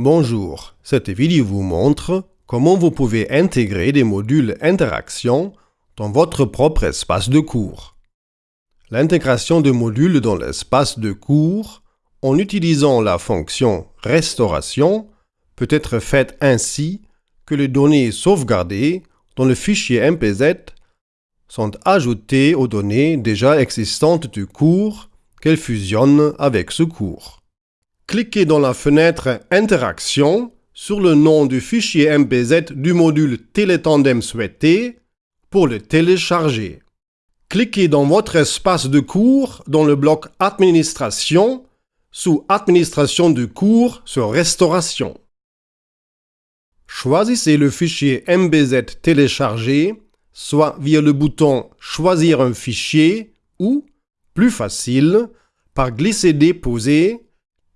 Bonjour, cette vidéo vous montre comment vous pouvez intégrer des modules interaction dans votre propre espace de cours. L'intégration de modules dans l'espace de cours en utilisant la fonction restauration peut être faite ainsi que les données sauvegardées dans le fichier MPZ sont ajoutées aux données déjà existantes du cours qu'elles fusionnent avec ce cours cliquez dans la fenêtre Interaction sur le nom du fichier MPZ du module Télétandem souhaité pour le télécharger. Cliquez dans votre espace de cours dans le bloc Administration sous Administration du cours sur Restauration. Choisissez le fichier MBZ téléchargé, soit via le bouton Choisir un fichier ou, plus facile, par glisser-déposer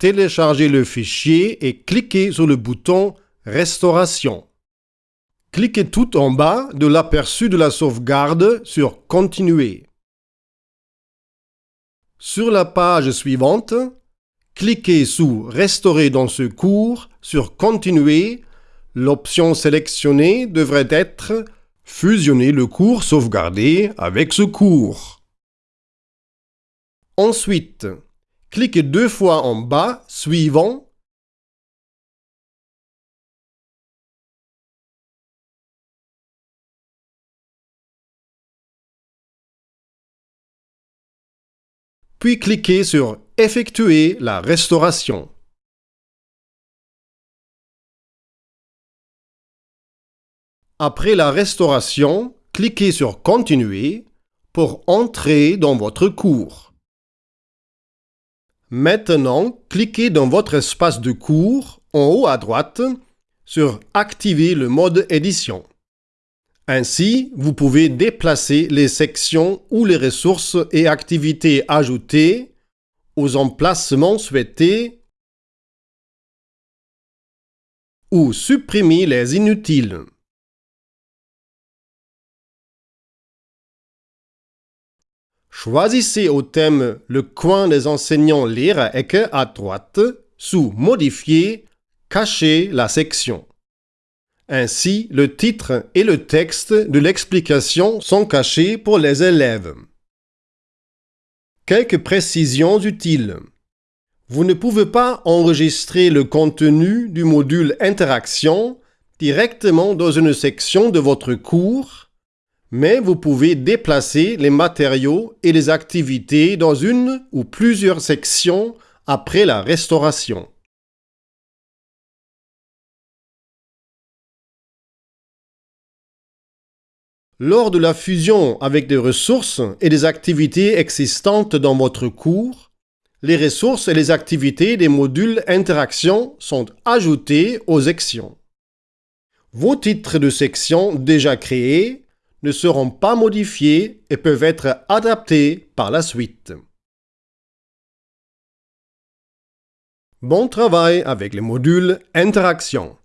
téléchargez le fichier et cliquez sur le bouton Restauration. Cliquez tout en bas de l'aperçu de la sauvegarde sur Continuer. Sur la page suivante, cliquez sous Restaurer dans ce cours sur Continuer. L'option sélectionnée devrait être Fusionner le cours sauvegardé avec ce cours. Ensuite, Cliquez deux fois en bas, suivant, puis cliquez sur Effectuer la restauration. Après la restauration, cliquez sur Continuer pour entrer dans votre cours. Maintenant, cliquez dans votre espace de cours, en haut à droite, sur Activer le mode édition. Ainsi, vous pouvez déplacer les sections ou les ressources et activités ajoutées aux emplacements souhaités ou supprimer les inutiles. Choisissez au thème le coin des enseignants Lehrerecke à droite, sous Modifier, Cacher la section. Ainsi, le titre et le texte de l'explication sont cachés pour les élèves. Quelques précisions utiles. Vous ne pouvez pas enregistrer le contenu du module Interaction directement dans une section de votre cours mais vous pouvez déplacer les matériaux et les activités dans une ou plusieurs sections après la restauration. Lors de la fusion avec des ressources et des activités existantes dans votre cours, les ressources et les activités des modules interaction sont ajoutées aux sections. Vos titres de section déjà créés ne seront pas modifiés et peuvent être adaptés par la suite. Bon travail avec les modules Interaction.